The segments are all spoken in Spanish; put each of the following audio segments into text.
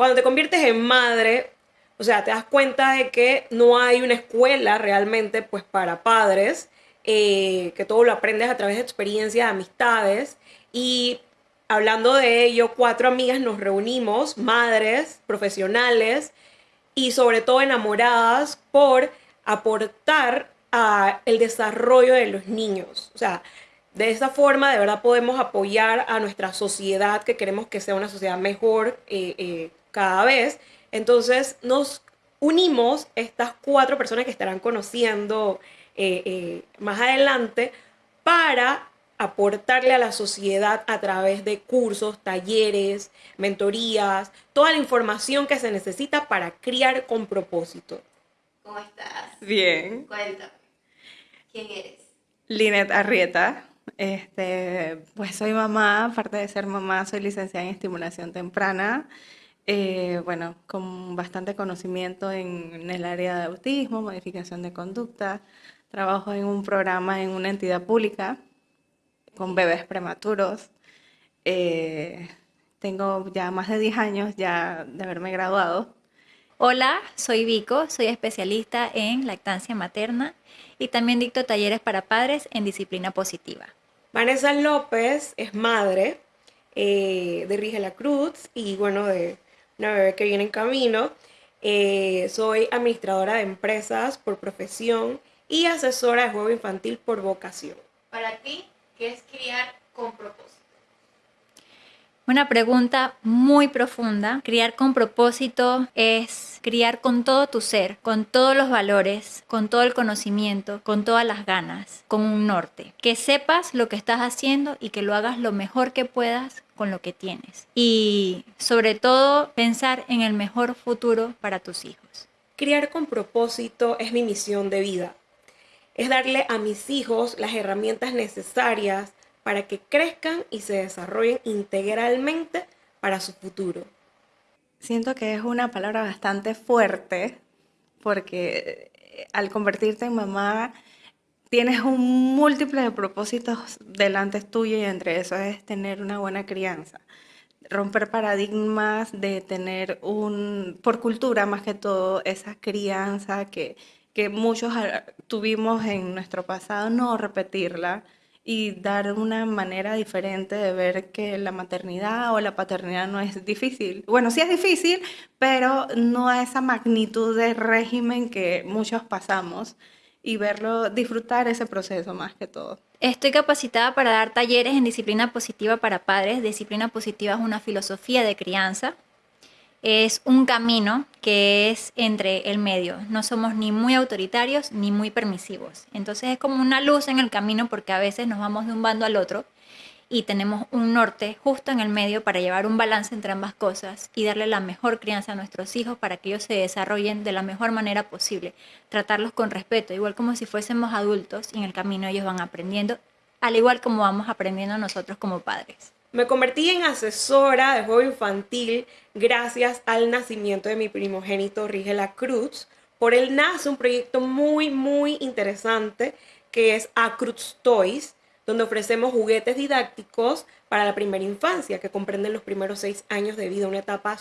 Cuando te conviertes en madre, o sea, te das cuenta de que no hay una escuela realmente pues para padres, eh, que todo lo aprendes a través de experiencias, amistades. Y hablando de ello, cuatro amigas nos reunimos, madres, profesionales y sobre todo enamoradas por aportar a el desarrollo de los niños. O sea, de esa forma de verdad podemos apoyar a nuestra sociedad que queremos que sea una sociedad mejor eh, eh, cada vez. Entonces nos unimos estas cuatro personas que estarán conociendo eh, más adelante para aportarle a la sociedad a través de cursos, talleres, mentorías, toda la información que se necesita para criar con propósito. ¿Cómo estás? Bien. Cuéntame. ¿Quién eres? Linet Arrieta. Este, pues soy mamá, aparte de ser mamá, soy licenciada en estimulación temprana. Eh, bueno, con bastante conocimiento en, el área de autismo, modificación de conducta. Trabajo en un programa en una entidad pública con bebés prematuros. Eh, tengo ya más de 10 años ya de haberme graduado. Hola, soy Vico, soy especialista en lactancia materna y también dicto talleres para padres en disciplina positiva. Vanessa López es madre eh, de Rigela Cruz y bueno, de una bebé que viene en camino. Eh, soy administradora de empresas por profesión y asesora de juego infantil por vocación. Para ti, ¿qué es criar con propósito? Una pregunta muy profunda. Criar con propósito es criar con todo tu ser, con todos los valores, con todo el conocimiento, con todas las ganas, con un norte. Que sepas lo que estás haciendo y que lo hagas lo mejor que puedas con lo que tienes. Y sobre todo pensar en el mejor futuro para tus hijos. Criar con propósito es mi misión de vida. Es darle a mis hijos las herramientas necesarias para que crezcan y se desarrollen integralmente para su futuro. Siento que es una palabra bastante fuerte porque eh, al convertirte en mamá tienes un múltiple de propósitos delante tuyo y entre eso es tener una buena crianza. Romper paradigmas, de tener un, por cultura más que todo, esa crianza que, que muchos ah, tuvimos en nuestro pasado, no repetirla, y dar una manera diferente de ver que la maternidad o la paternidad no es difícil. Bueno, sí es difícil, pero no a esa magnitud de régimen que muchos pasamos y verlo, disfrutar ese proceso más que todo. Estoy capacitada para dar talleres en disciplina positiva para padres. Disciplina positiva es una filosofía de crianza es un camino que es entre el medio. No somos ni muy autoritarios ni muy permisivos. Entonces es como una luz en el camino porque a veces nos vamos de un bando al otro y tenemos un norte justo en el medio para llevar un balance entre ambas cosas y darle la mejor crianza a nuestros hijos para que ellos se desarrollen de la mejor manera posible. Tratarlos con respeto, igual como si fuésemos adultos y en el camino ellos van aprendiendo, al igual como vamos aprendiendo nosotros como padres. Me convertí en asesora de juego infantil gracias al nacimiento de mi primogénito Rigela Cruz. Por él nace un proyecto muy, muy interesante que es Acruz Toys, donde ofrecemos juguetes didácticos para la primera infancia, que comprenden los primeros seis años de vida, una etapa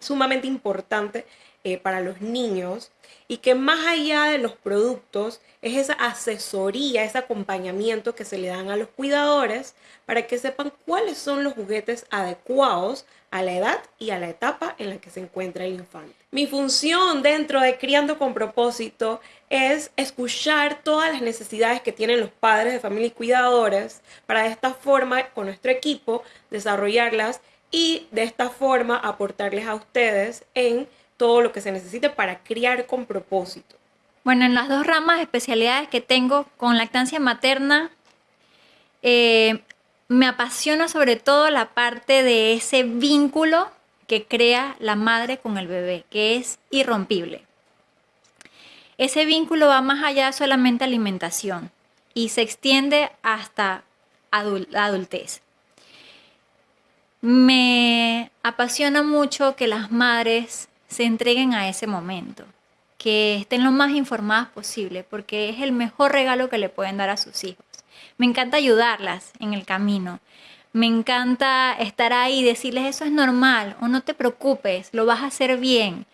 sumamente importante eh, para los niños y que más allá de los productos es esa asesoría, ese acompañamiento que se le dan a los cuidadores para que sepan cuáles son los juguetes adecuados a la edad y a la etapa en la que se encuentra el infante. Mi función dentro de Criando con propósito es escuchar todas las necesidades que tienen los padres de familia y cuidadores para de esta forma con nuestro equipo desarrollarlas y de esta forma aportarles a ustedes en todo lo que se necesite para criar con propósito. Bueno, en las dos ramas especialidades que tengo con lactancia materna, eh, me apasiona sobre todo la parte de ese vínculo que crea la madre con el bebé, que es irrompible. Ese vínculo va más allá de solamente alimentación y se extiende hasta adultez. Me apasiona mucho que las madres se entreguen a ese momento, que estén lo más informadas posible, porque es el mejor regalo que le pueden dar a sus hijos. Me encanta ayudarlas en el camino. Me encanta estar ahí y decirles eso es normal o no te preocupes, lo vas a hacer bien.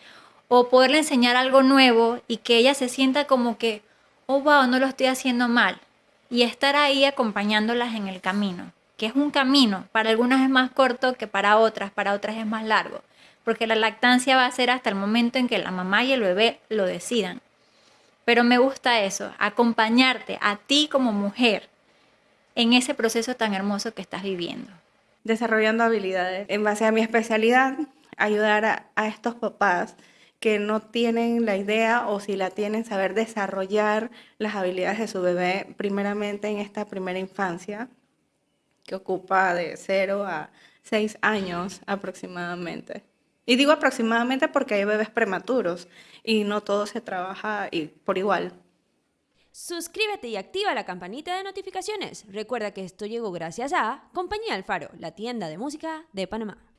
O poderle enseñar algo nuevo y que ella se sienta como que, oh, wow, no lo estoy haciendo mal. Y estar ahí acompañándolas en el camino, es un camino. Para algunas es más corto que para otras, para otras es más largo. Porque la lactancia va a ser hasta el momento en que la mamá y el bebé lo decidan. Pero me gusta eso, acompañarte a ti como mujer en ese proceso tan hermoso que estás viviendo. Desarrollando habilidades. En base a mi especialidad, ayudar a estos papás que no tienen la idea o si la tienen, saber desarrollar las habilidades de su bebé, primeramente en esta primera infancia, que ocupa de 0 a 6 años aproximadamente. Y digo aproximadamente porque hay bebés prematuros y no todo se trabaja por igual. Suscríbete y activa la campanita de notificaciones. Recuerda que esto llegó gracias a Compañía Alfaro, la tienda de música de Panamá.